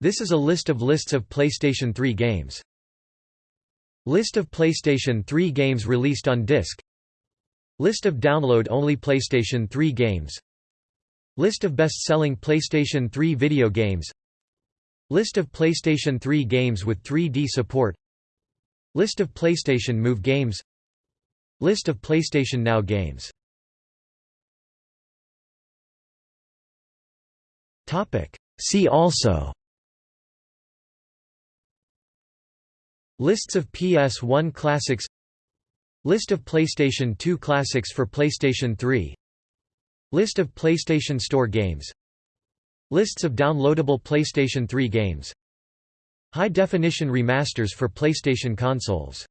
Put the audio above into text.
This is a list of lists of PlayStation 3 games. List of PlayStation 3 games released on disc. List of download-only PlayStation 3 games. List of best-selling PlayStation 3 video games. List of PlayStation 3 games with 3D support. List of PlayStation Move games. List of PlayStation Now games. See also Lists of PS1 classics List of PlayStation 2 classics for PlayStation 3 List of PlayStation Store games Lists of downloadable PlayStation 3 games High-definition remasters for PlayStation consoles